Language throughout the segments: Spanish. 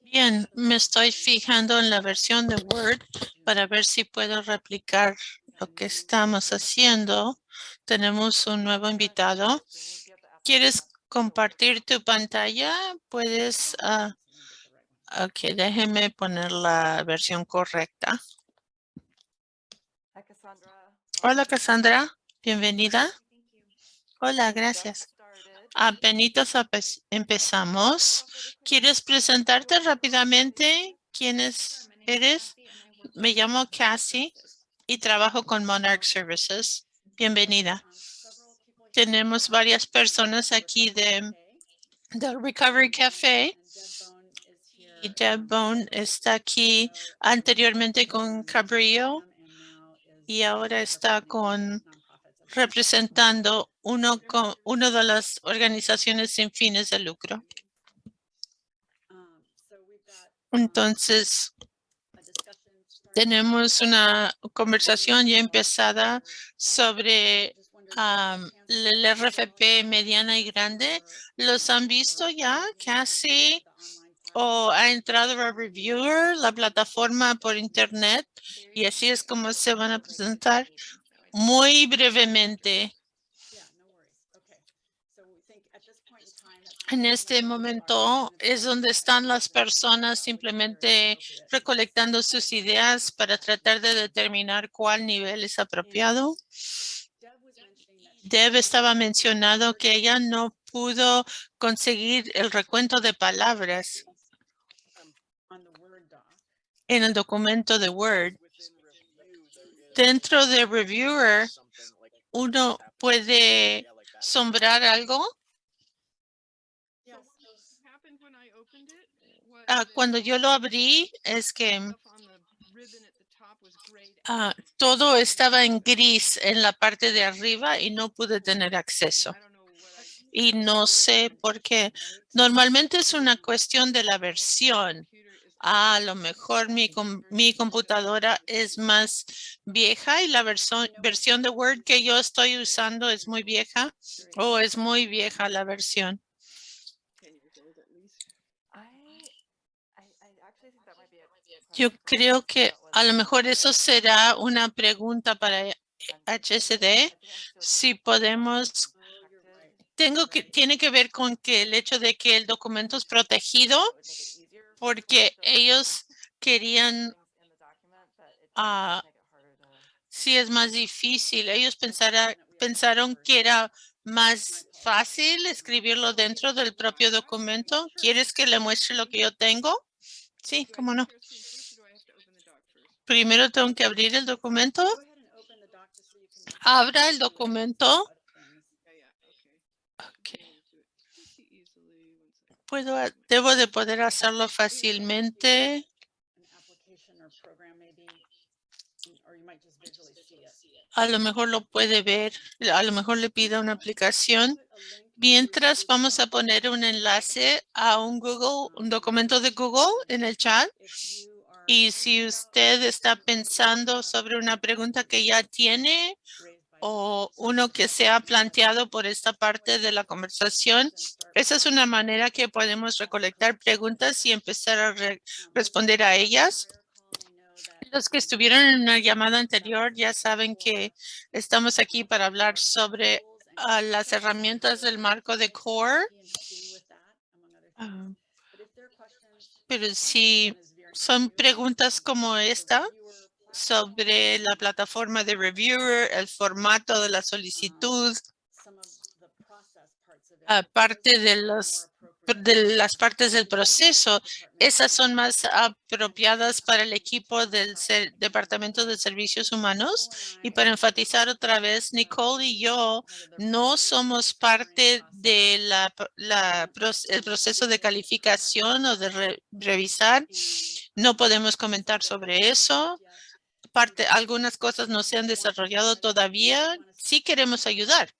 Bien, me estoy fijando en la versión de Word para ver si puedo replicar lo que estamos haciendo. Tenemos un nuevo invitado. ¿Quieres compartir tu pantalla? Puedes... Uh, ok, déjeme poner la versión correcta. Hola, Cassandra. Bienvenida. Hola, gracias. Apenas empezamos. ¿Quieres presentarte rápidamente? ¿Quién eres? Me llamo Cassie y trabajo con Monarch Services. Bienvenida. Tenemos varias personas aquí de del Recovery Café. Y Deb Bone está aquí anteriormente con Cabrillo y ahora está con representando uno, con, uno de las organizaciones sin fines de lucro. Entonces, tenemos una conversación ya empezada sobre el RFP mediana y grande. ¿Los han visto ya casi? ¿O ha entrado a Reviewer, la plataforma por internet? Y así es como se van a presentar muy brevemente. En este momento es donde están las personas simplemente recolectando sus ideas para tratar de determinar cuál nivel es apropiado. Deb estaba mencionando que ella no pudo conseguir el recuento de palabras en el documento de Word. Dentro de Reviewer, uno puede sombrar algo Ah, cuando yo lo abrí es que ah, todo estaba en gris en la parte de arriba y no pude tener acceso. Y no sé por qué. Normalmente es una cuestión de la versión. a lo mejor mi, mi computadora es más vieja y la versión, versión de Word que yo estoy usando es muy vieja o es muy vieja la versión. Yo creo que a lo mejor eso será una pregunta para HSD. Si podemos, tengo que, tiene que ver con que el hecho de que el documento es protegido porque ellos querían, uh, si es más difícil, ellos pensaron que era más fácil escribirlo dentro del propio documento. ¿Quieres que le muestre lo que yo tengo? Sí, cómo no. Primero tengo que abrir el documento. Abra el documento. Puedo, debo de poder hacerlo fácilmente. A lo mejor lo puede ver, a lo mejor le pida una aplicación. Mientras vamos a poner un enlace a un Google, un documento de Google en el chat. Y si usted está pensando sobre una pregunta que ya tiene o uno que se ha planteado por esta parte de la conversación, esa es una manera que podemos recolectar preguntas y empezar a responder a ellas. Los que estuvieron en una llamada anterior ya saben que estamos aquí para hablar sobre ah, las herramientas del marco de CORE. Ah, pero si son preguntas como esta sobre la plataforma de Reviewer, el formato de la solicitud, aparte de los de las partes del proceso, esas son más apropiadas para el equipo del Departamento de Servicios Humanos. Y para enfatizar otra vez, Nicole y yo no somos parte de la, el proceso de calificación o de revisar. No podemos comentar sobre eso. Parte, algunas cosas no se han desarrollado todavía. Sí queremos ayudar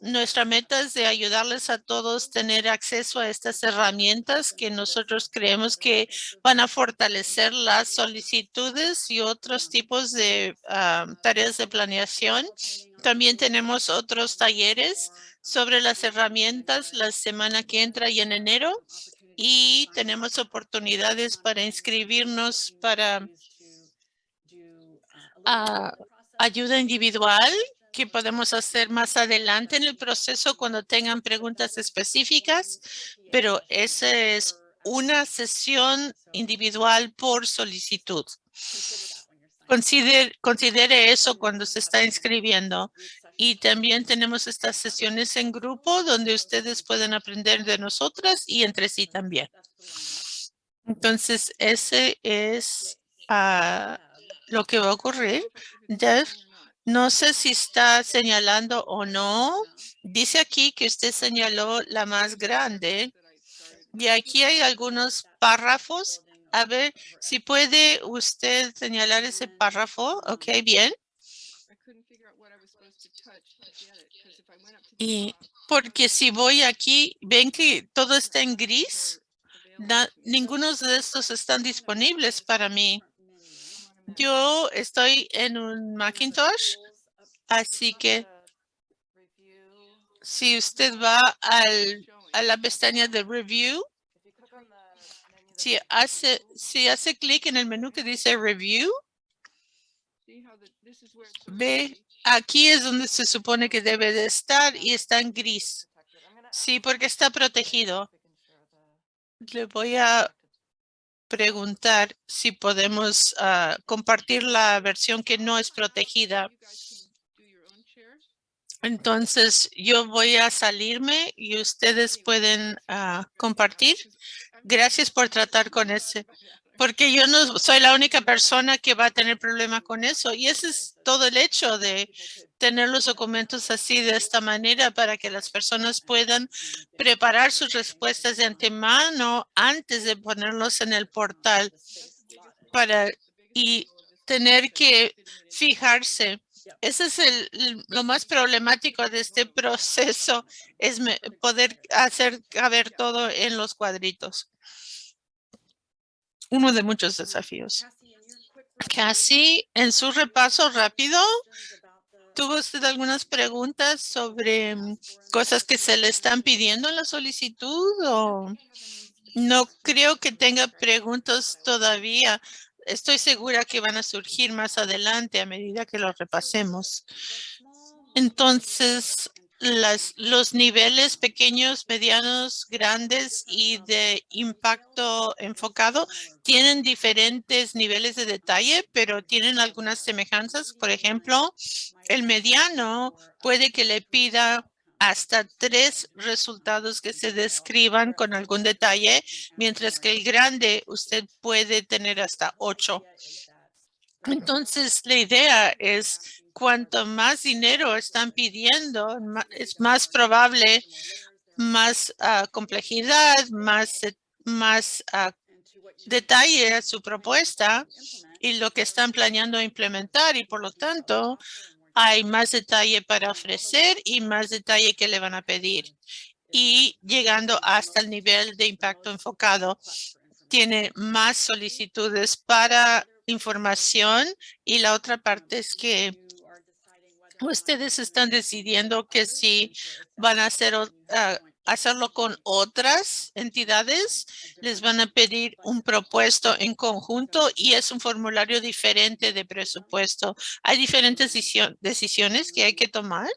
nuestra meta es de ayudarles a todos tener acceso a estas herramientas que nosotros creemos que van a fortalecer las solicitudes y otros tipos de ah, tareas de planeación. También tenemos otros talleres sobre las herramientas la semana que entra y en enero y tenemos oportunidades para inscribirnos para ayuda individual que podemos hacer más adelante en el proceso cuando tengan preguntas específicas, pero esa es una sesión individual por solicitud. Considere, considere eso cuando se está inscribiendo. Y también tenemos estas sesiones en grupo donde ustedes pueden aprender de nosotras y entre sí también. Entonces, ese es ah, lo que va a ocurrir. Jeff, no sé si está señalando o no. Dice aquí que usted señaló la más grande. Y aquí hay algunos párrafos. A ver si puede usted señalar ese párrafo. Ok, bien. Y porque si voy aquí, ven que todo está en gris. ninguno de estos están disponibles para mí. Yo estoy en un Macintosh, así que si usted va al, a la pestaña de Review, si hace, si hace clic en el menú que dice Review, ve, aquí es donde se supone que debe de estar y está en gris. Sí, porque está protegido. Le voy a preguntar si podemos ah, compartir la versión que no es protegida. Entonces, yo voy a salirme y ustedes pueden ah, compartir. Gracias por tratar con ese, porque yo no soy la única persona que va a tener problema con eso. Y ese es todo el hecho de tener los documentos así de esta manera para que las personas puedan preparar sus respuestas de antemano antes de ponerlos en el portal para y tener que fijarse. Ese es el, lo más problemático de este proceso, es poder hacer caber todo en los cuadritos. Uno de muchos desafíos. Casi en su repaso rápido, ¿tuvo usted algunas preguntas sobre mm, cosas que se le están pidiendo en la solicitud o no creo que tenga preguntas todavía? Estoy segura que van a surgir más adelante a medida que lo repasemos. Entonces, los niveles pequeños, medianos, grandes y de impacto enfocado tienen diferentes niveles de detalle, pero tienen algunas semejanzas. Por ejemplo, el mediano puede que le pida hasta tres resultados que se describan con algún detalle, mientras que el grande usted puede tener hasta ocho. Entonces, la idea es cuanto más dinero están pidiendo, es más probable, más ah, complejidad, más, más uh, detalle a su propuesta y lo que están planeando implementar y por lo tanto hay más detalle para ofrecer y más detalle que le van a pedir. Y llegando hasta el nivel de impacto enfocado, tiene más solicitudes para información y la otra parte es que ustedes están decidiendo que si van a hacer hacerlo con otras entidades, les van a pedir un propuesto en conjunto y es un formulario diferente de presupuesto. Hay diferentes decisiones que hay que tomar.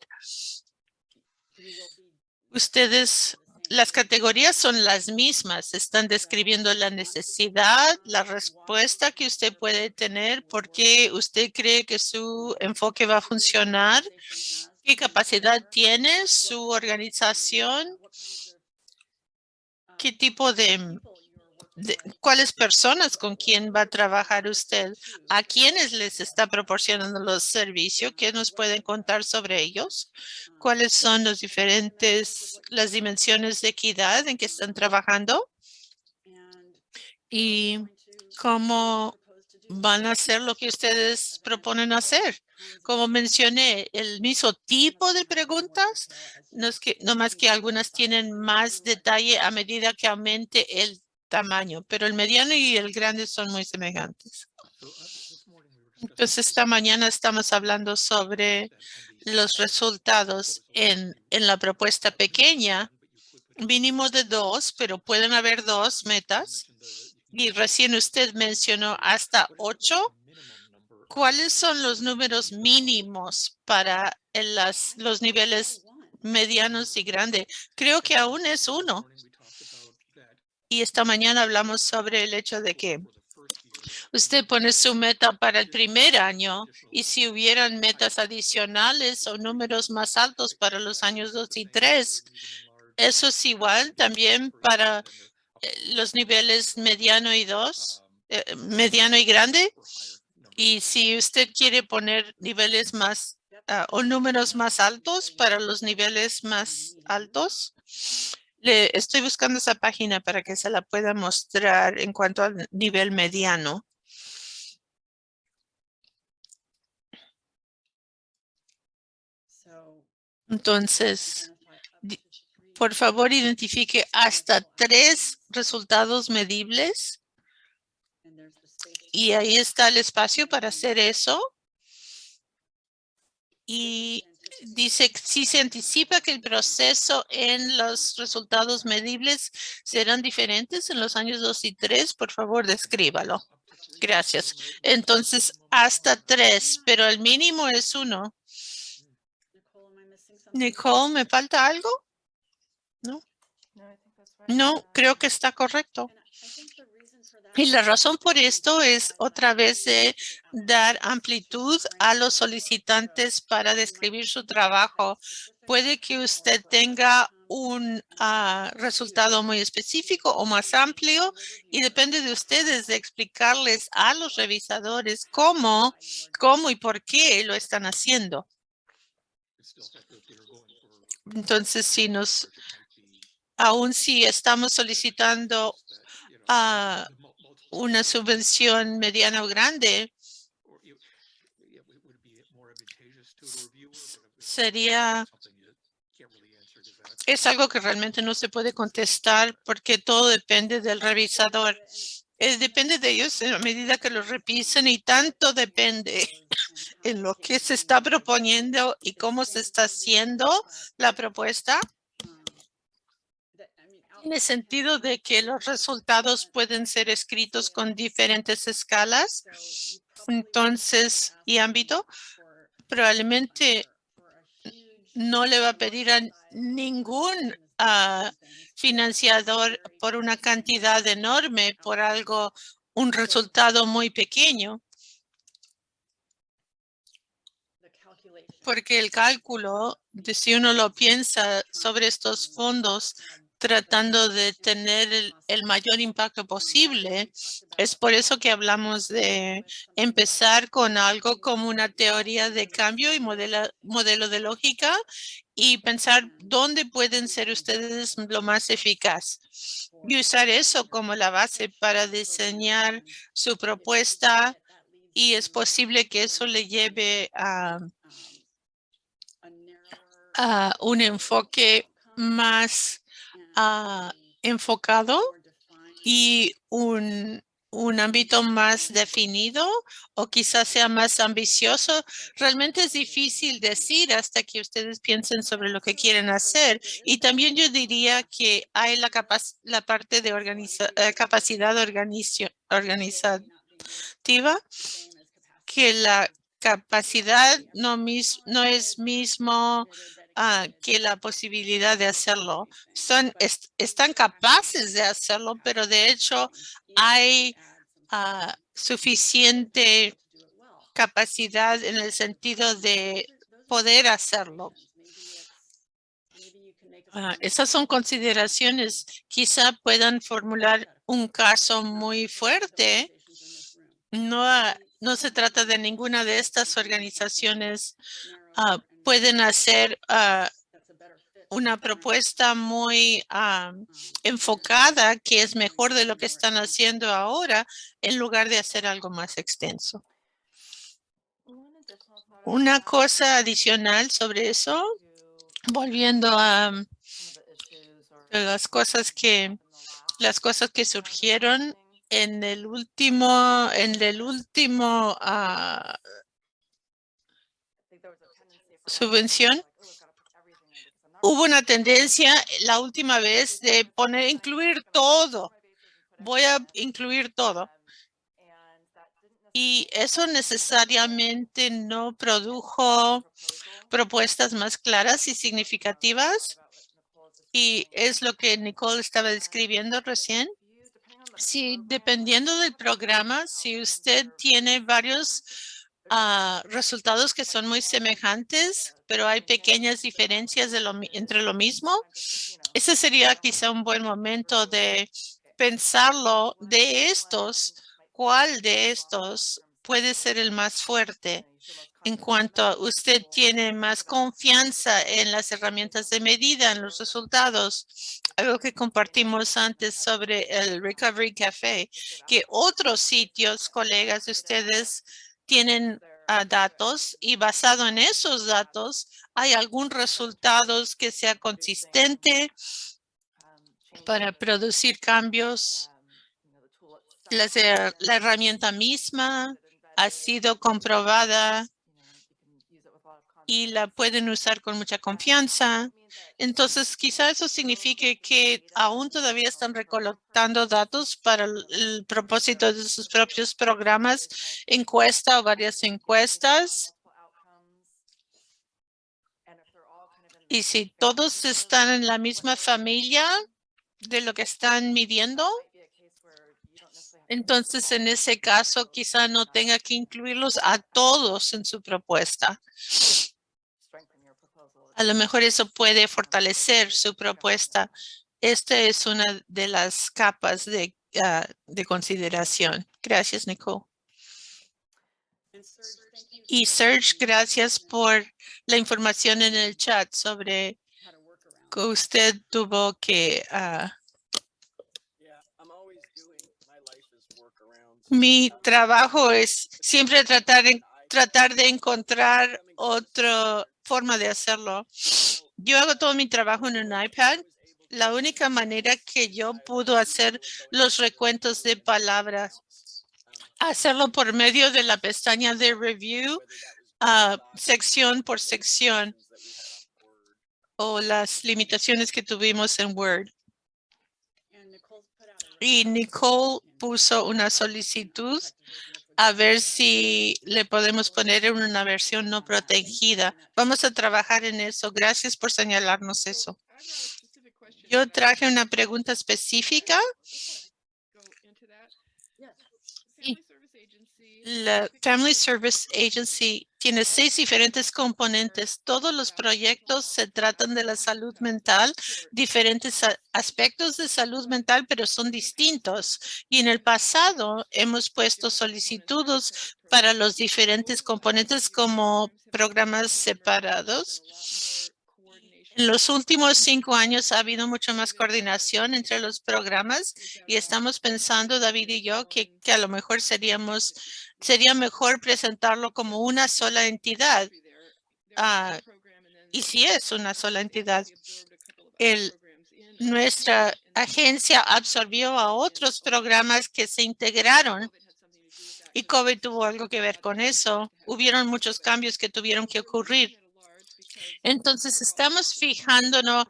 Ustedes las categorías son las mismas. Están describiendo la necesidad, la respuesta que usted puede tener, por qué usted cree que su enfoque va a funcionar, qué capacidad tiene su organización, qué tipo de, cuáles personas con quién va a trabajar usted, a quiénes les está proporcionando los servicios, qué nos pueden contar sobre ellos, cuáles son los diferentes, las dimensiones de equidad en que están trabajando y cómo van a hacer lo que ustedes proponen hacer. Como mencioné, el mismo tipo de preguntas, no, es que, no más que algunas tienen más detalle a medida que aumente el tamaño, pero el mediano y el grande son muy semejantes. Entonces, esta mañana estamos hablando sobre los resultados en, en la propuesta pequeña. mínimo de dos, pero pueden haber dos metas. Y recién usted mencionó hasta ocho. ¿Cuáles son los números mínimos para las, los niveles medianos y grandes? Creo que aún es uno. Y esta mañana hablamos sobre el hecho de que usted pone su meta para el primer año y si hubieran metas adicionales o números más altos para los años dos y tres, eso es igual también para eh, los niveles mediano y dos, eh, mediano y grande. Y si usted quiere poner niveles más ah, o números más altos para los niveles más altos, le estoy buscando esa página para que se la pueda mostrar en cuanto al nivel mediano. Entonces, por favor, identifique hasta tres resultados medibles y ahí está el espacio para hacer eso. Y dice, si se anticipa que el proceso en los resultados medibles serán diferentes en los años dos y tres, por favor, descríbalo. Gracias. Entonces, hasta tres, pero el mínimo es uno. Nicole, ¿me falta algo? No, creo que está correcto. Y la razón por esto es otra vez de dar amplitud a los solicitantes para describir su trabajo. Puede que usted tenga un ah, resultado muy específico o más amplio y depende de ustedes de explicarles a los revisadores cómo, cómo y por qué lo están haciendo. Entonces, si nos, aún si estamos solicitando ah, una subvención mediana o grande, sería, es algo que realmente no se puede contestar porque todo depende del revisador. Eh, depende de ellos en la medida que lo revisen y tanto depende en lo que se está proponiendo y cómo se está haciendo la propuesta. En el sentido de que los resultados pueden ser escritos con diferentes escalas, entonces, y ámbito, probablemente no le va a pedir a ningún ah, financiador por una cantidad enorme, por algo, un resultado muy pequeño. Porque el cálculo, de si uno lo piensa sobre estos fondos, tratando de tener el, mayor impacto posible. Es por eso que hablamos de empezar con algo como una teoría de cambio y modelo, modelo de lógica y pensar dónde pueden ser ustedes lo más eficaz y usar eso como la base para diseñar su propuesta y es posible que eso le lleve a, a un enfoque más uh, enfocado y un, un ámbito más definido o quizás sea más ambicioso. Realmente es difícil decir hasta que ustedes piensen sobre lo que quieren hacer. Y también yo diría que hay la, la parte de organiza uh, capacidad organizativa que la capacidad no, mis no es mismo Uh, que la posibilidad de hacerlo. Son, est están capaces de hacerlo, pero de hecho hay uh, suficiente capacidad en el sentido de poder hacerlo. Uh, esas son consideraciones. Quizá puedan formular un caso muy fuerte. No, no se trata de ninguna de estas organizaciones pueden hacer uh, una propuesta muy uh, enfocada que es mejor de lo que están haciendo ahora en lugar de hacer algo más extenso. Una cosa adicional sobre eso, volviendo a las cosas que las cosas que surgieron en el último en el último subvención, hubo una tendencia la última vez de poner, incluir todo. Voy a incluir todo. Y eso necesariamente no produjo propuestas más claras y significativas. Y es lo que Nicole estaba describiendo recién. Sí, dependiendo del programa, si usted tiene varios ah, resultados que son muy semejantes, pero hay pequeñas diferencias de lo, entre lo mismo, ese sería quizá un buen momento de pensarlo de estos, cuál de estos puede ser el más fuerte en cuanto usted tiene más confianza en las herramientas de medida, en los resultados, algo que compartimos antes sobre el Recovery Café, que otros sitios, colegas de ustedes, tienen ah, datos y basado en esos datos, hay algún resultados que sea consistente para producir cambios. la herramienta misma ha sido comprobada y la pueden usar con mucha confianza. Entonces, quizá eso signifique que aún todavía están recolectando datos para el, propósito de sus propios programas, encuesta o varias encuestas. Y si todos están en la misma familia de lo que están midiendo, entonces en ese caso quizá no tenga que incluirlos a todos en su propuesta. A lo mejor eso puede fortalecer su propuesta. Esta es una de las capas de, ah, de consideración. Gracias, Nicole. Y Serge, gracias por la información en el chat sobre que usted tuvo que... Uh, mi trabajo es siempre tratar, tratar de encontrar otra forma de hacerlo. Yo hago todo mi trabajo en un iPad. La única manera que yo pudo hacer los recuentos de palabras, hacerlo por medio de la pestaña de review, uh, sección por sección, o las limitaciones que tuvimos en Word. Y Nicole puso una solicitud a ver si le podemos poner en una versión no protegida. Vamos a trabajar en eso. Gracias por señalarnos eso. Yo traje una pregunta específica la Family Service Agency tiene seis diferentes componentes. Todos los proyectos se tratan de la salud mental, diferentes aspectos de salud mental, pero son distintos. Y en el pasado hemos puesto solicitudes para los diferentes componentes como programas separados en los últimos cinco años ha habido mucho más coordinación entre los programas y estamos pensando, David y yo, que, a lo mejor seríamos, sería mejor presentarlo como una sola entidad. Ah, y si es una sola entidad, nuestra agencia absorbió a otros programas que se integraron y COVID tuvo algo que ver con eso. Hubieron muchos cambios que tuvieron que ocurrir. Entonces, estamos fijándonos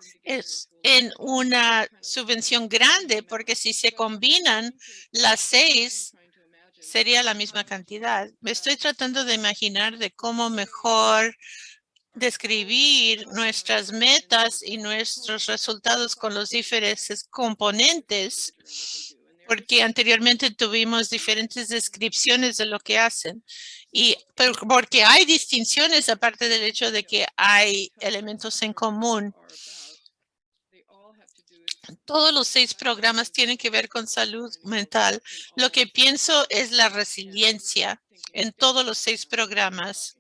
en una subvención grande, porque si se combinan las seis, sería la misma cantidad. Me estoy tratando de imaginar de cómo mejor describir nuestras metas y nuestros resultados con los diferentes componentes, porque anteriormente tuvimos diferentes descripciones de lo que hacen. Y porque hay distinciones aparte del hecho de que hay elementos en común. Todos los seis programas tienen que ver con salud mental. Lo que pienso es la resiliencia en todos los seis programas.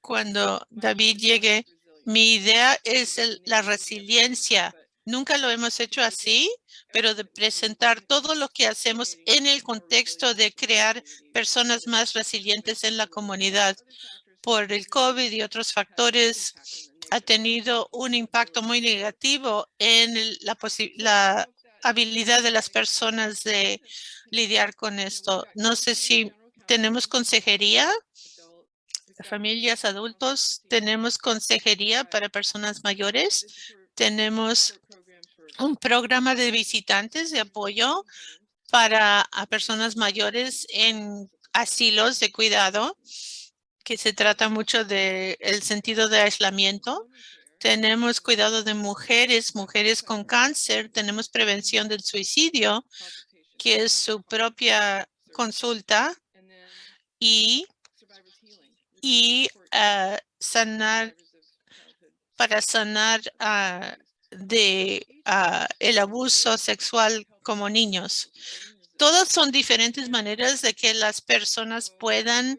Cuando David llegue, mi idea es la resiliencia. Nunca lo hemos hecho así, pero de presentar todo lo que hacemos en el contexto de crear personas más resilientes en la comunidad. Por el COVID y otros factores, ha tenido un impacto muy negativo en la, la habilidad de las personas de lidiar con esto. No sé si tenemos consejería familias adultos, tenemos consejería para personas mayores, tenemos un programa de visitantes de apoyo para a personas mayores en asilos de cuidado, que se trata mucho de el sentido de aislamiento. Tenemos cuidado de mujeres, mujeres con cáncer, tenemos prevención del suicidio, que es su propia consulta y, y ah, sanar para sanar uh, de uh, el abuso sexual como niños. Todas son diferentes maneras de que las personas puedan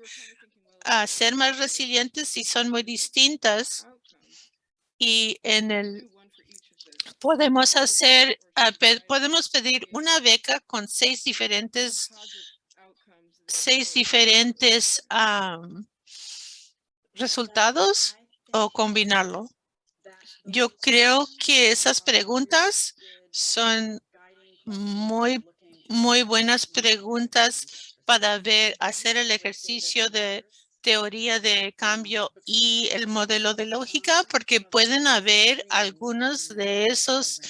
uh, ser más resilientes y son muy distintas. Y en el podemos hacer, podemos pedir una beca con seis diferentes, seis diferentes um, resultados o combinarlo. Yo creo que esas preguntas son muy, muy buenas preguntas para ver, hacer el ejercicio de teoría de cambio y el modelo de lógica, porque pueden haber algunos de esos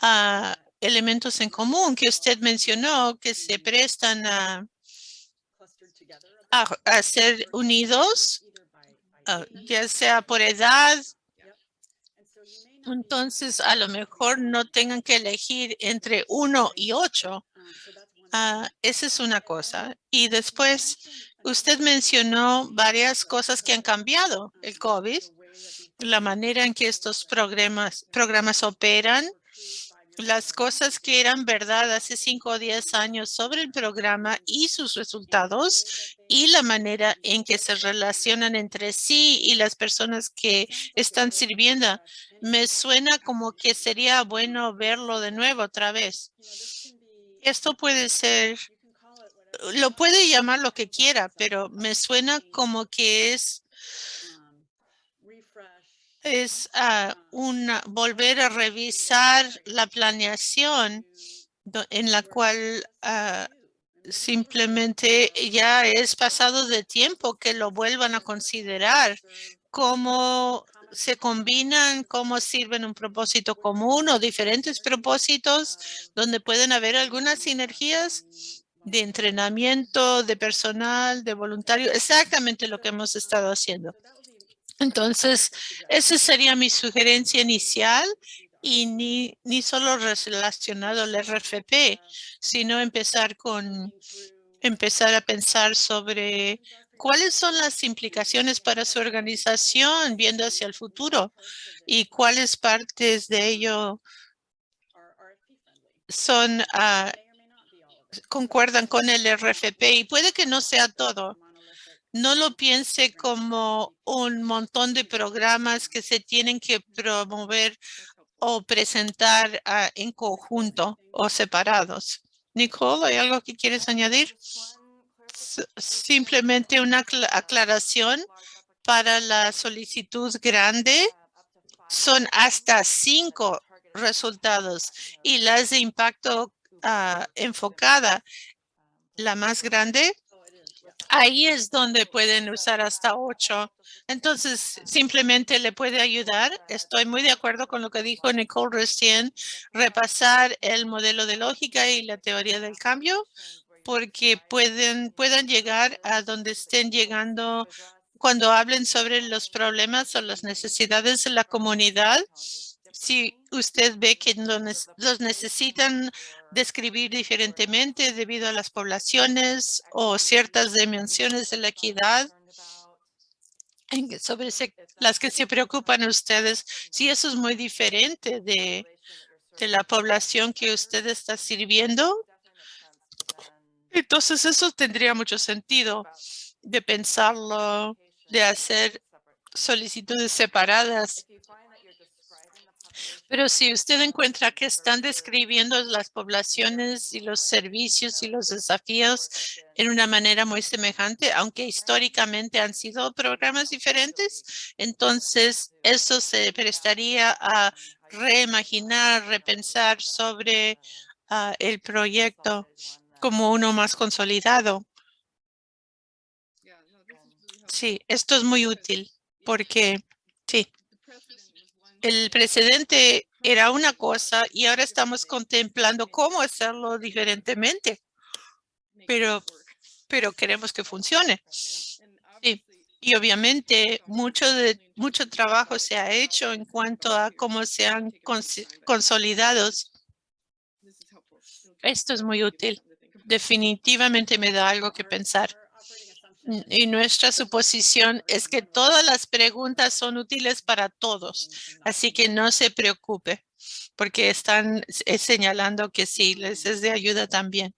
uh, elementos en común que usted mencionó que se prestan a, a, ser unidos, uh, ya sea por edad, entonces, a lo mejor no tengan que elegir entre uno y ocho. Ah, esa es una cosa. Y después, usted mencionó varias cosas que han cambiado el COVID, la manera en que estos programas, programas operan, las cosas que eran verdad hace cinco o diez años sobre el programa y sus resultados y la manera en que se relacionan entre sí y las personas que están sirviendo. Me suena como que sería bueno verlo de nuevo otra vez. Esto puede ser, lo puede llamar lo que quiera, pero me suena como que es es uh, una, volver a revisar la planeación en la cual uh, simplemente ya es pasado de tiempo que lo vuelvan a considerar, cómo se combinan, cómo sirven un propósito común o diferentes propósitos donde pueden haber algunas sinergias de entrenamiento, de personal, de voluntario, exactamente lo que hemos estado haciendo. Entonces, esa sería mi sugerencia inicial y ni, ni solo relacionado al RFP, sino empezar con empezar a pensar sobre cuáles son las implicaciones para su organización viendo hacia el futuro y cuáles partes de ello son uh, concuerdan con el RFP y puede que no sea todo, no lo piense como un montón de programas que se tienen que promover o presentar ah, en conjunto o separados. Nicole, ¿hay algo que quieres añadir? Simplemente una aclaración para la solicitud grande. Son hasta cinco resultados y las de impacto ah, enfocada, la más grande, Ahí es donde pueden usar hasta ocho. Entonces, simplemente le puede ayudar. Estoy muy de acuerdo con lo que dijo Nicole recién, repasar el modelo de lógica y la teoría del cambio, porque pueden, puedan llegar a donde estén llegando cuando hablen sobre los problemas o las necesidades de la comunidad. Si usted ve que los necesitan describir diferentemente debido a las poblaciones o ciertas dimensiones de la equidad sobre las que se preocupan ustedes, si eso es muy diferente de, de la población que usted está sirviendo, entonces eso tendría mucho sentido de pensarlo, de hacer solicitudes separadas. Pero si usted encuentra que están describiendo las poblaciones y los servicios y los desafíos en una manera muy semejante, aunque históricamente han sido programas diferentes, entonces eso se prestaría a reimaginar, repensar sobre ah, el proyecto como uno más consolidado. Sí, esto es muy útil porque, sí, el precedente era una cosa y ahora estamos contemplando cómo hacerlo diferentemente. Pero, pero queremos que funcione. Sí. Y obviamente mucho de mucho trabajo se ha hecho en cuanto a cómo se han consolidados. Esto es muy útil. Definitivamente me da algo que pensar. Y nuestra suposición es que todas las preguntas son útiles para todos. Así que no se preocupe, porque están señalando que sí, les es de ayuda también.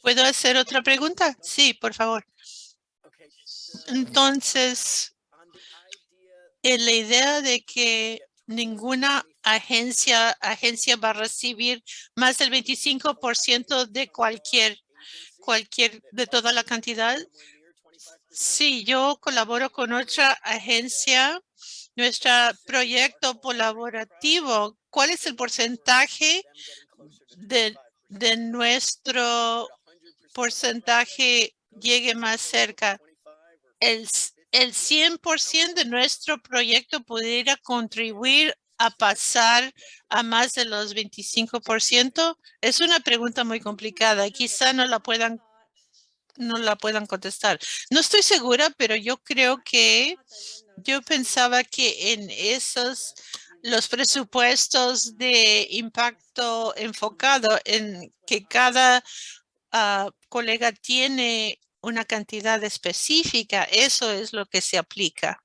¿Puedo hacer otra pregunta? Sí, por favor. Entonces, en la idea de que ninguna agencia, agencia va a recibir más del 25% de cualquier, cualquier, de toda la cantidad. Sí, yo colaboro con otra agencia, nuestro proyecto colaborativo. ¿Cuál es el porcentaje de, de nuestro porcentaje llegue más cerca? el, el 100% de nuestro proyecto pudiera contribuir a pasar a más de los 25%? Es una pregunta muy complicada. Quizá no la puedan no la puedan contestar. No estoy segura, pero yo creo que yo pensaba que en esos los presupuestos de impacto enfocado en que cada ah, colega tiene una cantidad específica, eso es lo que se aplica.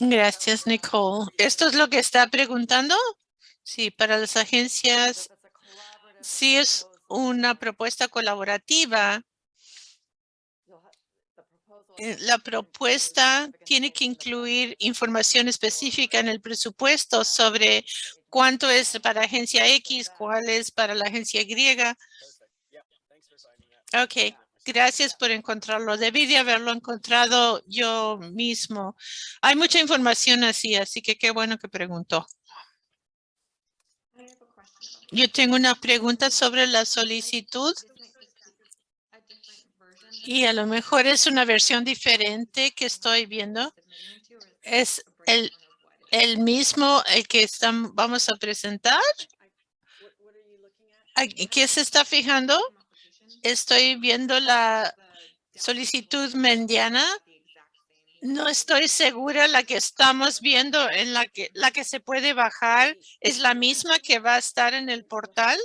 Gracias, Nicole. ¿Esto es lo que está preguntando? Sí, para las agencias, sí es una propuesta colaborativa. Eh, la propuesta tiene que incluir información específica en el presupuesto sobre cuánto es para agencia X, cuál es para la agencia Y. Ok, gracias por encontrarlo. Debí de haberlo encontrado yo mismo. Hay mucha información así, así que qué bueno que preguntó. Yo tengo una pregunta sobre la solicitud. Y a lo mejor es una versión diferente que estoy viendo. Es el el mismo el que están, vamos a presentar. ¿Qué se está fijando? Estoy viendo la solicitud mediana. No estoy segura la que estamos viendo en la que la que se puede bajar es la misma que va a estar en el portal.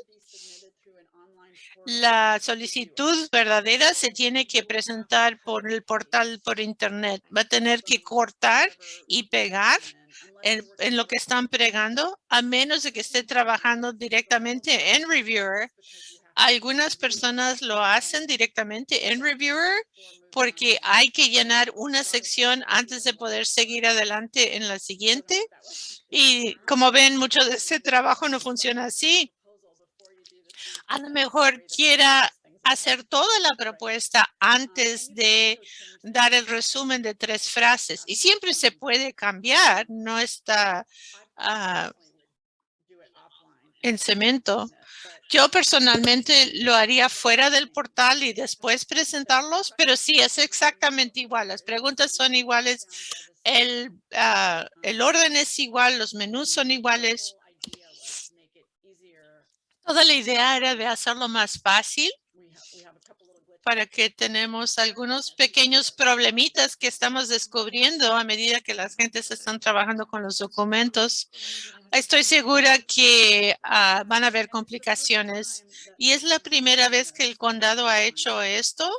La solicitud verdadera se tiene que presentar por el portal por internet. Va a tener que cortar y pegar en, lo que están pregando, a menos de que esté trabajando directamente en Reviewer. Algunas personas lo hacen directamente en Reviewer porque hay que llenar una sección antes de poder seguir adelante en la siguiente. Y como ven, mucho de este trabajo no funciona así. A lo mejor quiera hacer toda la propuesta antes de dar el resumen de tres frases. Y siempre se puede cambiar, no está ah, en cemento. Yo personalmente lo haría fuera del portal y después presentarlos, pero sí, es exactamente igual. Las preguntas son iguales, el, ah, el orden es igual, los menús son iguales. Toda la idea era de hacerlo más fácil para que tenemos algunos pequeños problemitas que estamos descubriendo a medida que las gentes están trabajando con los documentos. Estoy segura que ah, van a haber complicaciones y es la primera vez que el condado ha hecho esto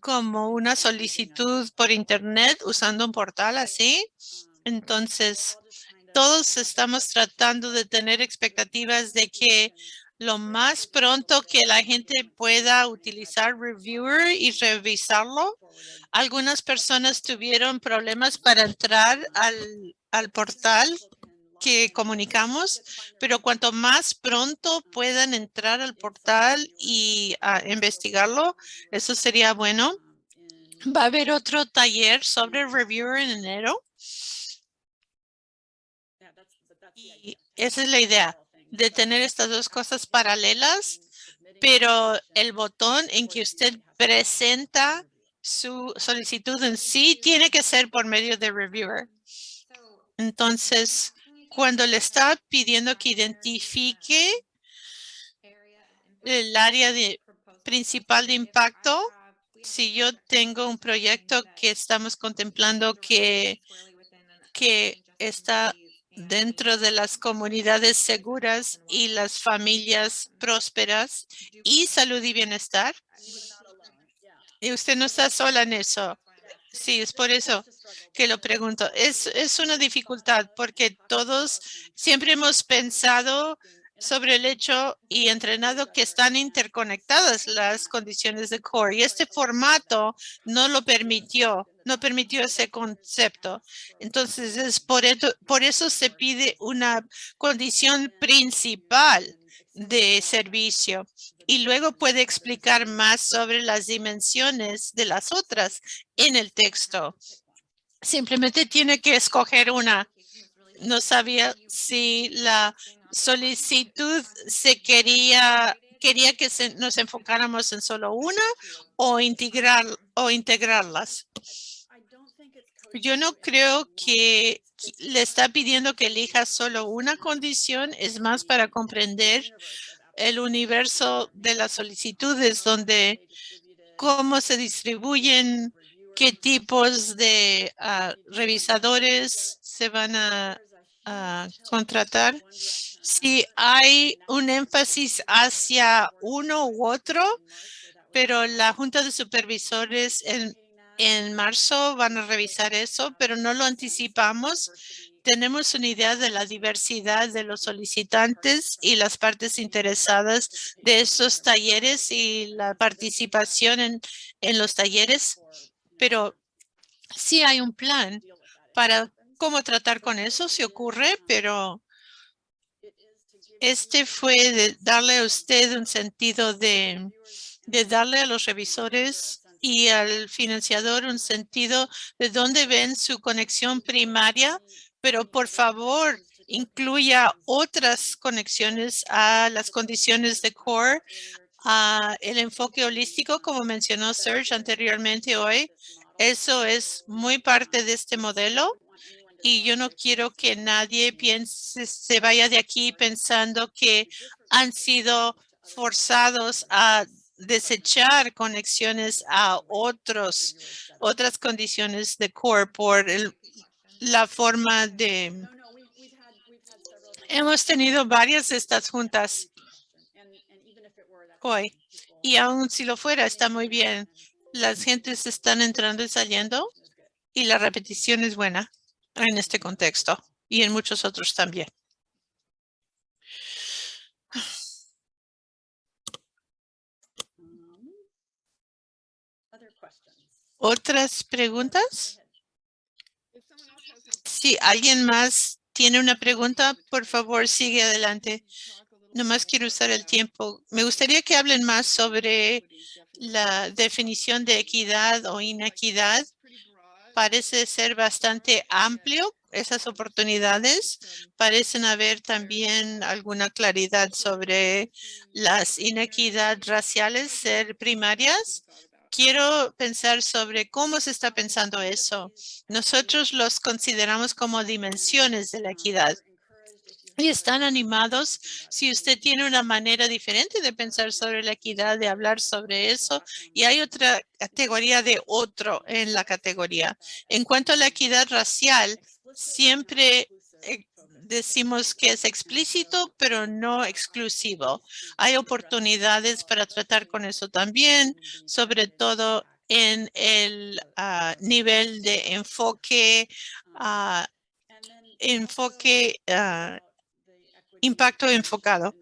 como una solicitud por internet usando un portal así. Entonces, todos estamos tratando de tener expectativas de que lo más pronto que la gente pueda utilizar Reviewer y revisarlo. Algunas personas tuvieron problemas para entrar al, portal que comunicamos, pero cuanto más pronto puedan entrar al portal y investigarlo, eso sería bueno. Va a haber otro taller sobre Reviewer en enero. Y esa es la idea de tener estas dos cosas paralelas pero el botón en que usted presenta su solicitud en sí tiene que ser por medio de reviewer. Entonces, cuando le está pidiendo que identifique el área de, principal de impacto, si yo tengo un proyecto que estamos contemplando que, que está dentro de las comunidades seguras y las familias prósperas y salud y bienestar. Y usted no está sola en eso. Sí, es por eso que lo pregunto. Es, es una dificultad porque todos siempre hemos pensado sobre el hecho y entrenado que están interconectadas las condiciones de core y este formato no lo permitió, no permitió ese concepto. Entonces, es por, eso, por eso se pide una condición principal de servicio y luego puede explicar más sobre las dimensiones de las otras en el texto. Simplemente tiene que escoger una. No sabía si la solicitud se quería quería que nos enfocáramos en solo una o integrar o integrarlas. Yo no creo que le está pidiendo que elija solo una condición, es más para comprender el universo de las solicitudes donde cómo se distribuyen, qué tipos de ah, revisadores se van a contratar si hay un énfasis hacia uno u otro, pero la Junta de Supervisores en, en marzo van a revisar eso, pero no lo anticipamos. Tenemos una idea de la diversidad de los solicitantes y las partes interesadas de esos talleres y la participación en, en los talleres, pero sí hay un plan para cómo tratar con eso si ocurre, pero este fue de darle a usted un sentido de, de darle a los revisores y al financiador un sentido de dónde ven su conexión primaria, pero por favor incluya otras conexiones a las condiciones de core, a el enfoque holístico, como mencionó Serge anteriormente hoy. Eso es muy parte de este modelo y yo no quiero que nadie piense, se vaya de aquí pensando que han sido forzados a desechar conexiones a otros, otras condiciones de core por la forma de... Hemos tenido varias de estas juntas hoy y aún si lo fuera está muy bien. Las gentes están entrando y saliendo y la repetición es buena en este contexto y en muchos otros también. ¿Otras preguntas? Si alguien más tiene una pregunta, por favor, sigue adelante. Nomás quiero usar el tiempo. Me gustaría que hablen más sobre la definición de equidad o inequidad parece ser bastante amplio esas oportunidades. Parecen haber también alguna claridad sobre las inequidades raciales ser primarias. Quiero pensar sobre cómo se está pensando eso. Nosotros los consideramos como dimensiones de la equidad y están animados si usted tiene una manera diferente de pensar sobre la equidad, de hablar sobre eso. Y hay otra categoría de otro en la categoría. En cuanto a la equidad racial, siempre eh, decimos que es explícito, pero no exclusivo. Hay oportunidades para tratar con eso también, sobre todo en el ah, nivel de enfoque, uh, enfoque uh, impacto enfocado.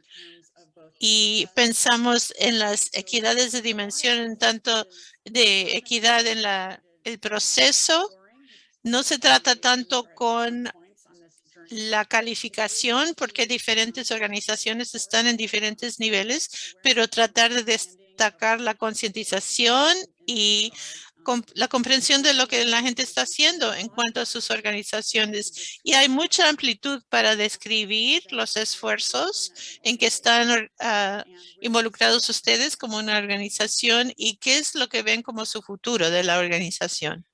Y pensamos en las equidades de dimensión, en tanto de equidad en la, el proceso. No se trata tanto con la calificación, porque diferentes organizaciones están en diferentes niveles, pero tratar de destacar la concientización y la comprensión de lo que la gente está haciendo en cuanto a sus organizaciones. Y hay mucha amplitud para describir los esfuerzos en que están ah, involucrados ustedes como una organización y qué es lo que ven como su futuro de la organización.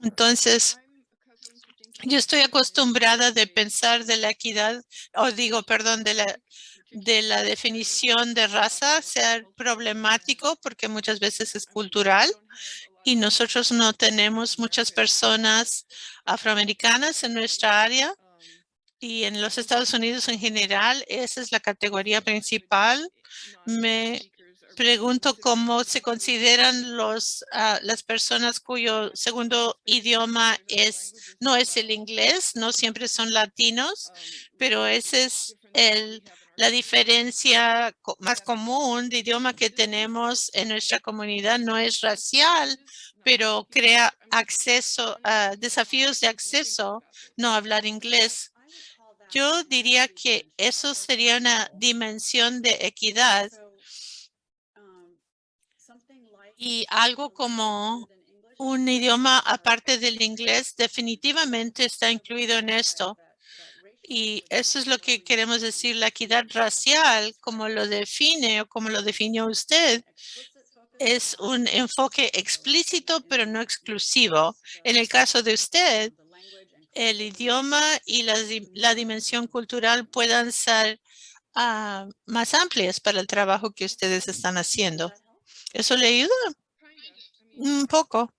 Entonces, yo estoy acostumbrada de pensar de la equidad, o digo, perdón, de la de la definición de raza ser problemático porque muchas veces es cultural y nosotros no tenemos muchas personas afroamericanas en nuestra área y en los Estados Unidos en general, esa es la categoría principal. Me pregunto cómo se consideran los, ah, las personas cuyo segundo idioma es, no es el inglés, no siempre son latinos, pero ese es el, la diferencia más común de idioma que tenemos en nuestra comunidad no es racial, pero crea acceso a desafíos de acceso, no hablar inglés. Yo diría que eso sería una dimensión de equidad y algo como un idioma aparte del inglés definitivamente está incluido en esto. Y eso es lo que queremos decir, la equidad racial, como lo define o como lo definió usted, es un enfoque explícito pero no exclusivo. En el caso de usted, el idioma y la, dimensión cultural puedan ser ah, más amplias para el trabajo que ustedes están haciendo. ¿Eso le ayuda? Un poco.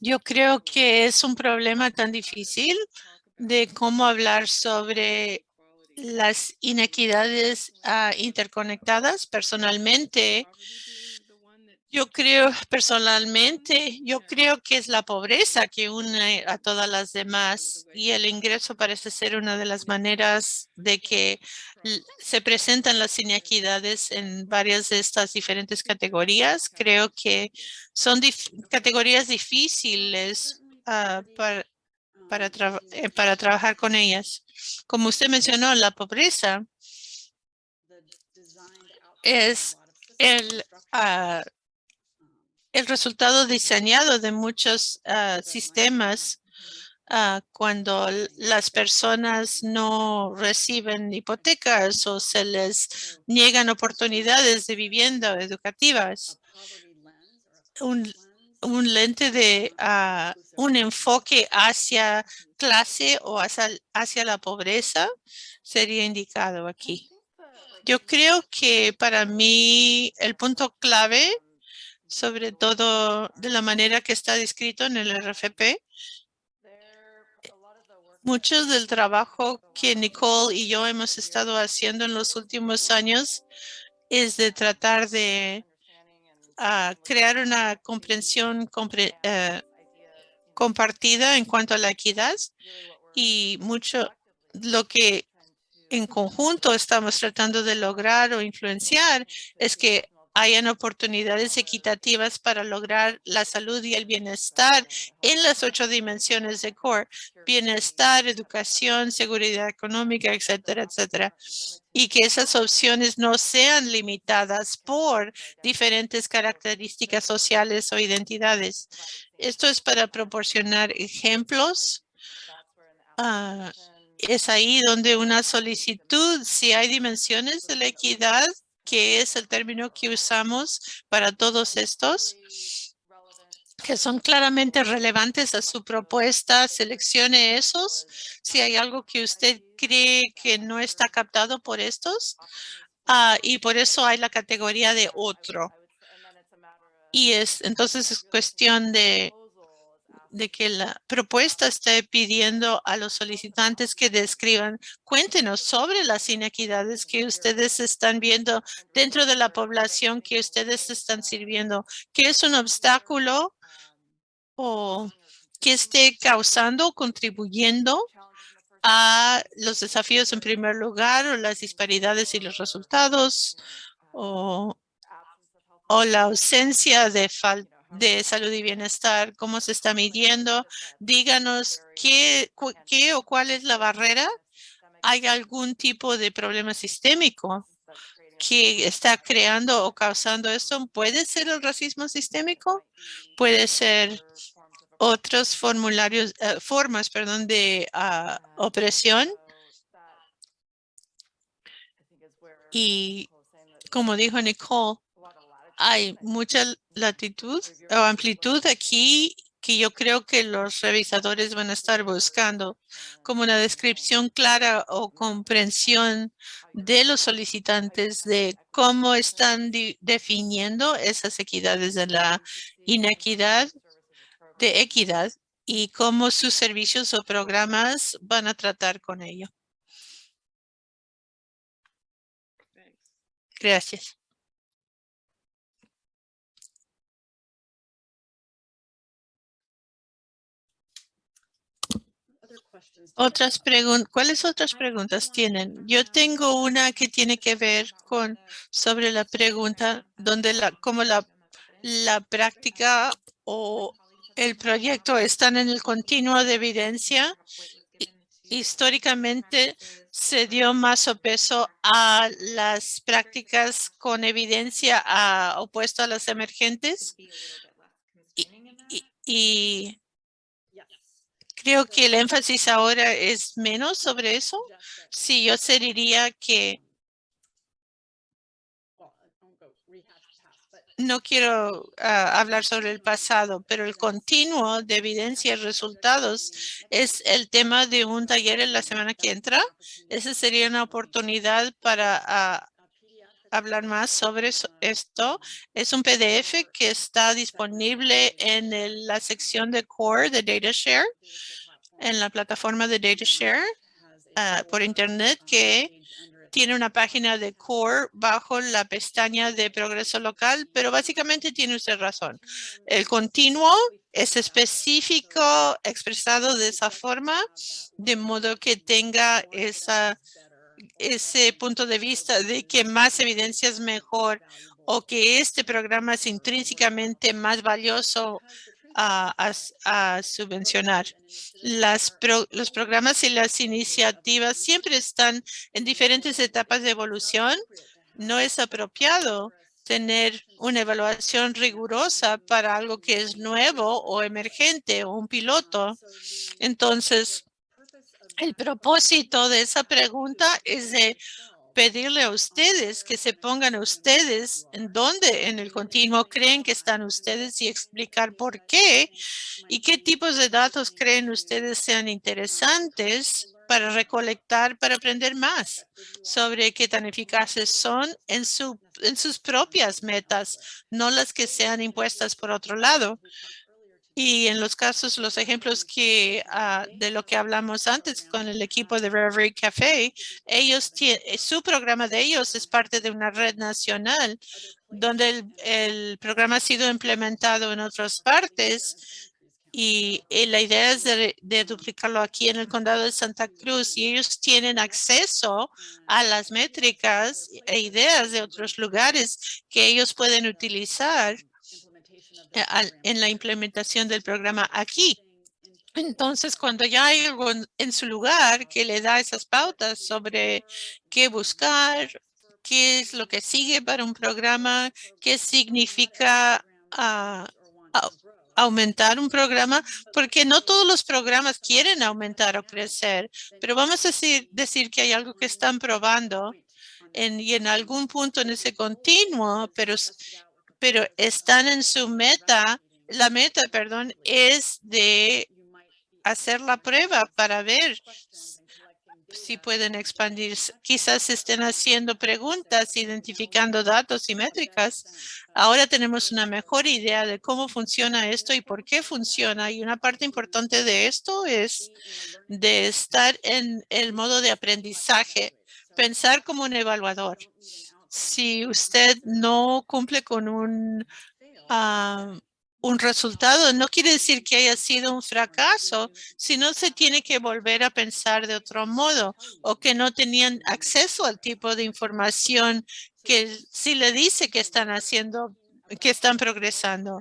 Yo creo que es un problema tan difícil de cómo hablar sobre las inequidades ah, interconectadas. Personalmente, yo creo, personalmente, yo creo que es la pobreza que une a todas las demás y el ingreso parece ser una de las maneras de que se presentan las inequidades en varias de estas diferentes categorías. Creo que son categorías difíciles uh, para, para, eh, para trabajar con ellas. Como usted mencionó, la pobreza es el, ah, el resultado diseñado de muchos ah, sistemas ah, cuando las personas no reciben hipotecas o se les niegan oportunidades de vivienda educativas. Un, lente de uh, un enfoque hacia clase o hacia la pobreza sería indicado aquí. Yo creo que para mí el punto clave, sobre todo de la manera que está descrito en el RFP, muchos del trabajo que Nicole y yo hemos estado haciendo en los últimos años es de tratar de a crear una comprensión eh, compartida en cuanto a la equidad y mucho lo que en conjunto estamos tratando de lograr o influenciar es que hayan oportunidades equitativas para lograr la salud y el bienestar en las ocho dimensiones de CORE, bienestar, educación, seguridad económica, etcétera, etcétera. Y que esas opciones no sean limitadas por diferentes características sociales o identidades. Esto es para proporcionar ejemplos. Ah, es ahí donde una solicitud, si hay dimensiones de la equidad, que es el término que usamos para todos estos, que son claramente relevantes a su propuesta, seleccione esos. Si hay algo que usted cree que no está captado por estos, ah, y por eso hay la categoría de otro. Y es entonces es cuestión de de que la propuesta esté pidiendo a los solicitantes que describan, cuéntenos sobre las inequidades que ustedes están viendo dentro de la población que ustedes están sirviendo, que es un obstáculo o que esté causando o contribuyendo a los desafíos en primer lugar o las disparidades y los resultados o, o la ausencia de falta de salud y bienestar, cómo se está midiendo. Díganos qué, qué o cuál es la barrera. ¿Hay algún tipo de problema sistémico que está creando o causando esto puede ser el racismo sistémico, puede ser otros formularios, eh, formas, perdón, de ah, opresión. Y como dijo Nicole, hay mucha latitud o amplitud aquí que yo creo que los revisadores van a estar buscando como una descripción clara o comprensión de los solicitantes de cómo están definiendo esas equidades de la inequidad de equidad y cómo sus servicios o programas van a tratar con ello. Gracias. Otras preguntas, ¿cuáles otras preguntas tienen? Yo tengo una que tiene que ver con sobre la pregunta donde la, cómo la, la práctica o el proyecto están en el continuo de evidencia. Históricamente se dio más peso a las prácticas con evidencia a, opuesto a las emergentes. Y, creo que el énfasis ahora es menos sobre eso. Sí, yo diría que no quiero ah, hablar sobre el pasado, pero el continuo de evidencia y resultados es el tema de un taller en la semana que entra. Esa sería una oportunidad para ah, hablar más sobre esto. Es un PDF que está disponible en la sección de Core de DataShare, en la plataforma de DataShare uh, por Internet que tiene una página de core bajo la pestaña de progreso local, pero básicamente tiene usted razón. El continuo es específico, expresado de esa forma, de modo que tenga esa, ese punto de vista de que más evidencia es mejor o que este programa es intrínsecamente más valioso a, subvencionar. Las los programas y las iniciativas siempre están en diferentes etapas de evolución. No es apropiado tener una evaluación rigurosa para algo que es nuevo o emergente o un piloto. Entonces, el propósito de esa pregunta es de pedirle a ustedes que se pongan a ustedes en dónde en el continuo creen que están ustedes y explicar por qué y qué tipos de datos creen ustedes sean interesantes para recolectar, para aprender más sobre qué tan eficaces son en, su, en sus propias metas, no las que sean impuestas por otro lado. Y en los casos, los ejemplos que ah, de lo que hablamos antes con el equipo de Reverie Café, ellos eh, su programa de ellos es parte de una red nacional donde el, programa ha sido implementado en otras partes y, la idea es de, duplicarlo aquí en el condado de Santa Cruz y ellos tienen acceso a las métricas e ideas de otros lugares que ellos pueden utilizar en la implementación del programa aquí. Entonces, cuando ya hay algo en su lugar que le da esas pautas sobre qué buscar, qué es lo que sigue para un programa, qué significa ah, aumentar un programa, porque no todos los programas quieren aumentar o crecer, pero vamos a decir, que hay algo que están probando y en algún punto en ese continuo, pero pero están en su meta, la meta, perdón, es de hacer la prueba para ver si pueden expandir. Quizás estén haciendo preguntas, identificando datos y métricas. Ahora tenemos una mejor idea de cómo funciona esto y por qué funciona. Y una parte importante de esto es de estar en el modo de aprendizaje, pensar como un evaluador si usted no cumple con un, un resultado, no quiere decir que haya sido un fracaso, sino se tiene que volver a pensar de otro modo o que no tenían acceso al tipo de información que sí le dice que están haciendo, que están progresando.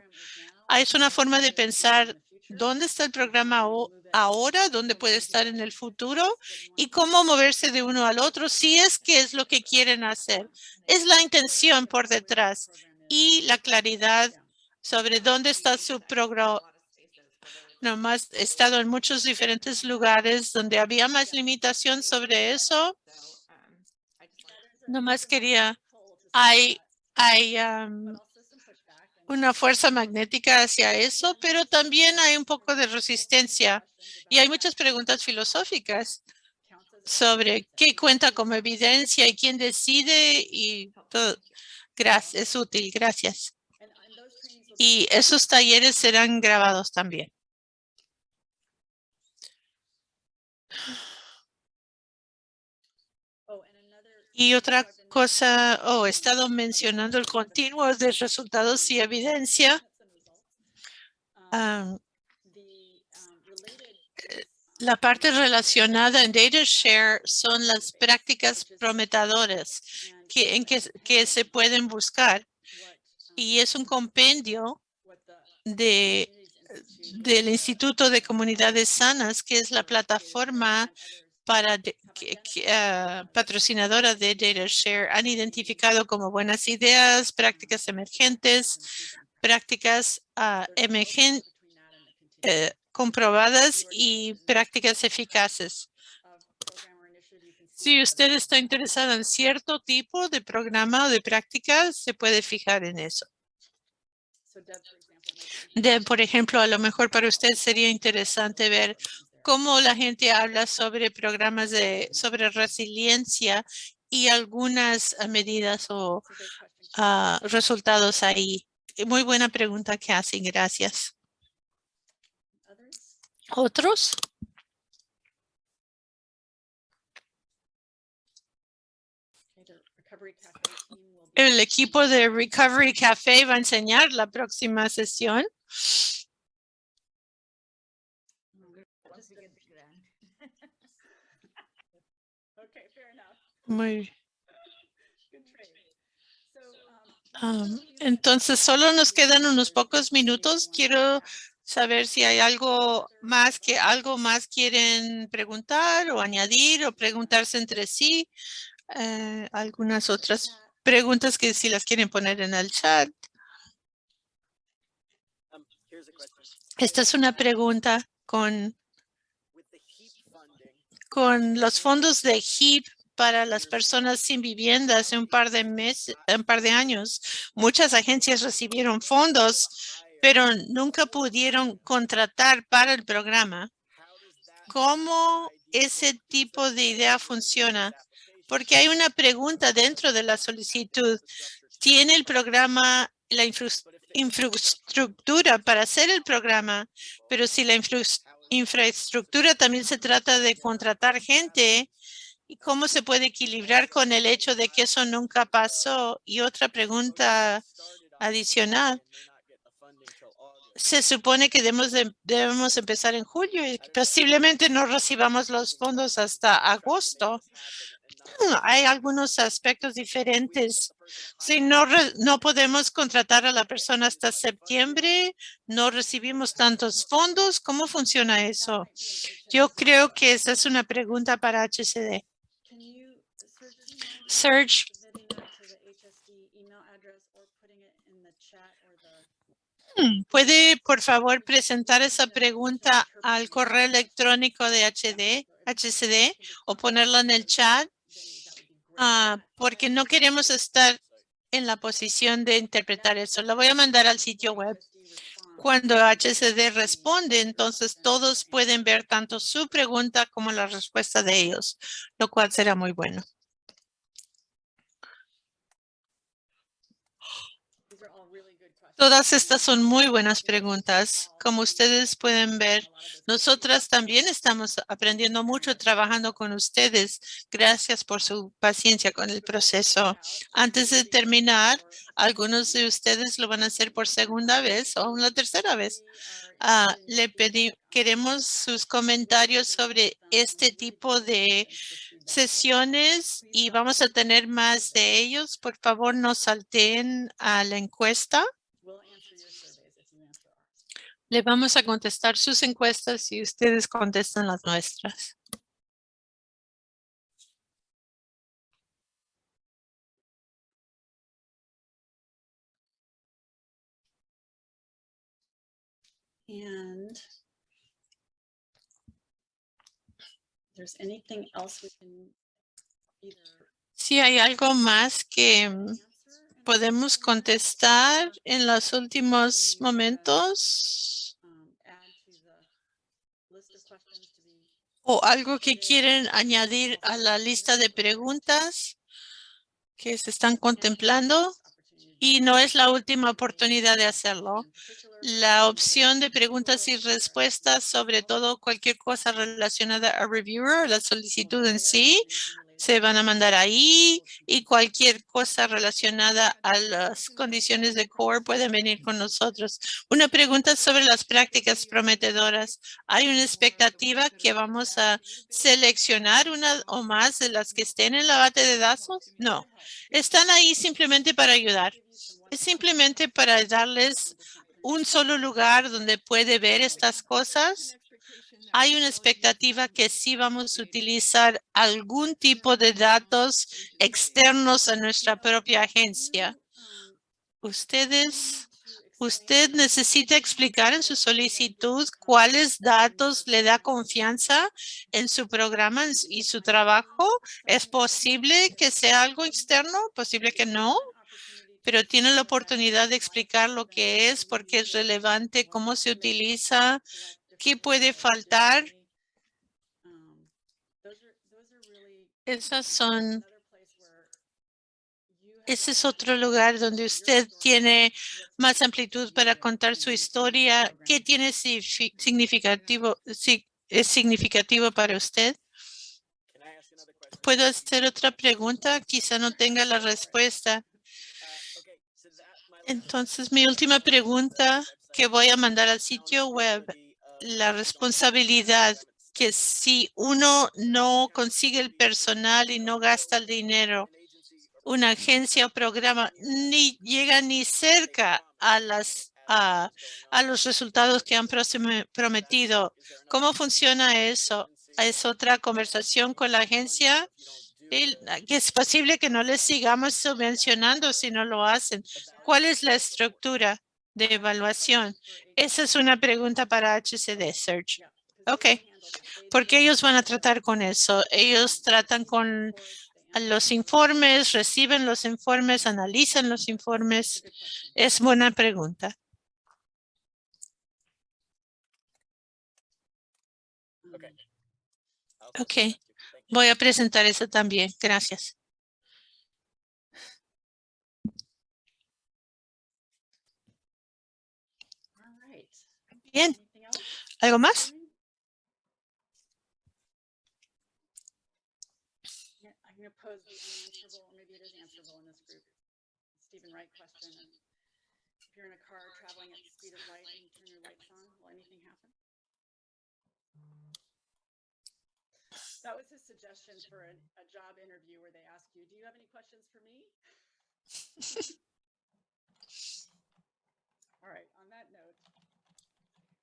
Ah, es una forma de pensar dónde está el programa ahora, dónde puede estar en el futuro y cómo moverse de uno al otro si es que es lo que quieren hacer. Es la intención por detrás y la claridad sobre dónde está su programa. Nomás he estado en muchos diferentes lugares donde había más limitación sobre eso. Nomás quería, una fuerza magnética hacia eso, pero también hay un poco de resistencia y hay muchas preguntas filosóficas sobre qué cuenta como evidencia y quién decide y todo. Gracias, es útil, gracias. Y esos talleres serán grabados también. Y otra cosa, oh, he estado mencionando el continuo de resultados y evidencia. Eh, la parte relacionada en DataShare son las prácticas prometedoras que, en que, que se pueden buscar. Y es un compendio de, del Instituto de Comunidades Sanas, que es la plataforma para uh, patrocinadora de DataShare han identificado como buenas ideas, prácticas emergentes, prácticas uh, comprobadas y prácticas eficaces. Si usted está interesado en cierto tipo de programa o de práctica, se puede fijar en eso. De, por ejemplo, a lo mejor para usted sería interesante ver cómo la gente habla sobre programas de sobre resiliencia y algunas ah, medidas o ah, resultados ahí. Muy buena pregunta que hacen. Gracias. ¿Otros? El equipo de Recovery Café va a enseñar la próxima sesión. Muy um, entonces, solo nos quedan unos pocos minutos. Quiero saber si hay algo más que algo más quieren preguntar o añadir o preguntarse entre sí. Eh, algunas otras preguntas que si las quieren poner en el chat. Esta es una pregunta con, con los fondos de HEAP para las personas sin vivienda hace un par de meses, un par de años. Muchas agencias recibieron fondos, pero nunca pudieron contratar para el programa. ¿Cómo ese tipo de idea funciona? Porque hay una pregunta dentro de la solicitud. ¿Tiene el programa la infraestructura para hacer el programa? Pero si la infraestructura también se trata de contratar gente, ¿Y cómo se puede equilibrar con el hecho de que eso nunca pasó? Y otra pregunta adicional. Se supone que debemos, debemos empezar en julio y posiblemente no recibamos los fondos hasta agosto. Hay algunos aspectos diferentes. Si no, no podemos contratar a la persona hasta septiembre, no recibimos tantos fondos, ¿cómo funciona eso? Yo creo que esa es una pregunta para HCD. Serge. Hmm, ¿Puede, por favor, presentar esa pregunta al correo electrónico de HD, HCD o ponerla en el chat? Ah, porque no queremos estar en la posición de interpretar eso. Lo voy a mandar al sitio web. Cuando HCD responde, entonces todos pueden ver tanto su pregunta como la respuesta de ellos, lo cual será muy bueno. Todas estas son muy buenas preguntas. Como ustedes pueden ver, nosotras también estamos aprendiendo mucho trabajando con ustedes. Gracias por su paciencia con el proceso. Antes de terminar, algunos de ustedes lo van a hacer por segunda vez o una tercera vez. Ah, le pedí, queremos sus comentarios sobre este tipo de sesiones y vamos a tener más de ellos. Por favor, no salten a la encuesta. Le vamos a contestar sus encuestas y ustedes contestan las nuestras. And there's anything else we can either Si hay algo más que mm, podemos contestar en los últimos momentos o algo que quieren añadir a la lista de preguntas que se están contemplando y no es la última oportunidad de hacerlo. La opción de preguntas y respuestas, sobre todo cualquier cosa relacionada a reviewer, la solicitud en sí, se van a mandar ahí y cualquier cosa relacionada a las condiciones de core pueden venir con nosotros. Una pregunta sobre las prácticas prometedoras. ¿Hay una expectativa que vamos a seleccionar una o más de las que estén en la base de datos? No, están ahí simplemente para ayudar. Es simplemente para darles un solo lugar donde puede ver estas cosas. Hay una expectativa que sí vamos a utilizar algún tipo de datos externos a nuestra propia agencia. Ustedes, usted necesita explicar en su solicitud cuáles datos le da confianza en su programa y su trabajo. ¿Es posible que sea algo externo? ¿Posible que no? Pero tiene la oportunidad de explicar lo que es, por qué es relevante, cómo se utiliza, qué puede faltar. Esas son, ese es otro lugar donde usted tiene más amplitud para contar su historia. ¿Qué tiene signifi- significativo, si- es significativo para usted? ¿Puedo hacer otra pregunta? Quizá no tenga la respuesta. Entonces, mi última pregunta que voy a mandar al sitio web la responsabilidad que si uno no consigue el personal y no gasta el dinero, una agencia o programa ni llega ni cerca a las a, a los resultados que han prometido. ¿Cómo funciona eso? ¿Es otra conversación con la agencia? Que es posible que no les sigamos subvencionando si no lo hacen. ¿Cuál es la estructura de evaluación? Esa es una pregunta para HCD Search. Ok, porque ellos van a tratar con eso. Ellos tratan con los informes, reciben los informes, analizan los informes. Es buena pregunta. Ok, voy a presentar eso también. Gracias. Will anything happen? That was his suggestion for a, a job interview where they ask you, do you have any questions for me? All right, on that note,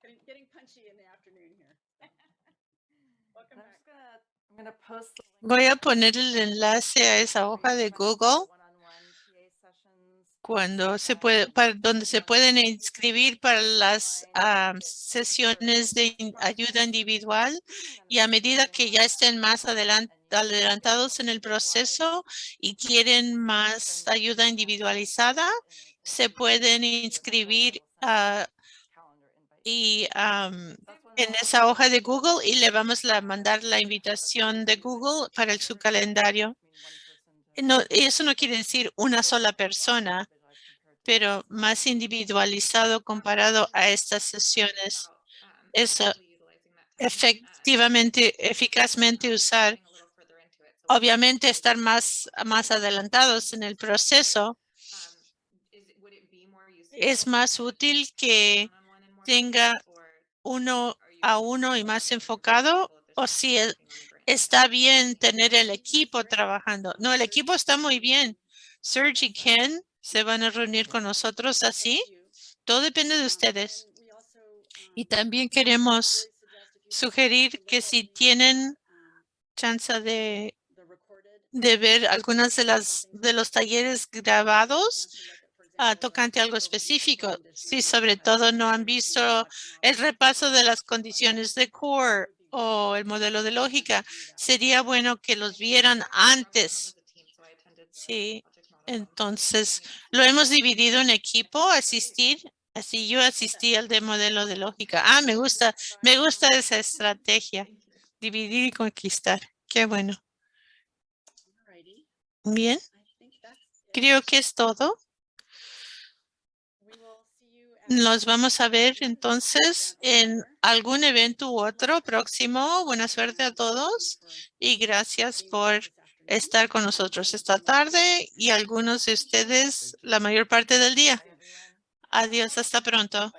getting, getting punchy in the afternoon here. Welcome I'm back. just gonna, I'm gonna post. the link Voy a poner el enlace a esa hoja de Google cuando se puede, para donde se pueden inscribir para las ah, sesiones de ayuda individual y a medida que ya estén más adelan- adelantados en el proceso y quieren más ayuda individualizada, se pueden inscribir ah, y am, en esa hoja de Google y le vamos a mandar la invitación de Google para el- su calendario. No, eso no quiere decir una sola persona, pero más individualizado comparado a estas sesiones. Eso efectivamente, eficazmente usar, obviamente estar más, más adelantados en el proceso. Es más útil que tenga uno a uno y más enfocado o si está bien tener el equipo trabajando. No, el equipo está muy bien. Serge y Ken se van a reunir con nosotros así. Todo depende de Um, ustedes. also, um, Y también queremos sugerir que si tienen chance de, de ver algunas de las de los talleres grabados ah, tocante algo específico. Si sobre todo no han visto el repaso de las condiciones de core o el modelo de lógica, sería bueno que los vieran antes. Sí, entonces lo hemos dividido en equipo, asistir. Así yo asistí al de modelo de lógica. Ah, me gusta, me gusta esa estrategia. Dividir y conquistar. Qué bueno. Bien, creo que es todo. Nos vamos a ver entonces en algún evento u otro próximo. Buena suerte a todos y gracias por estar con nosotros esta tarde y algunos de ustedes la mayor parte del día. Adiós, hasta pronto.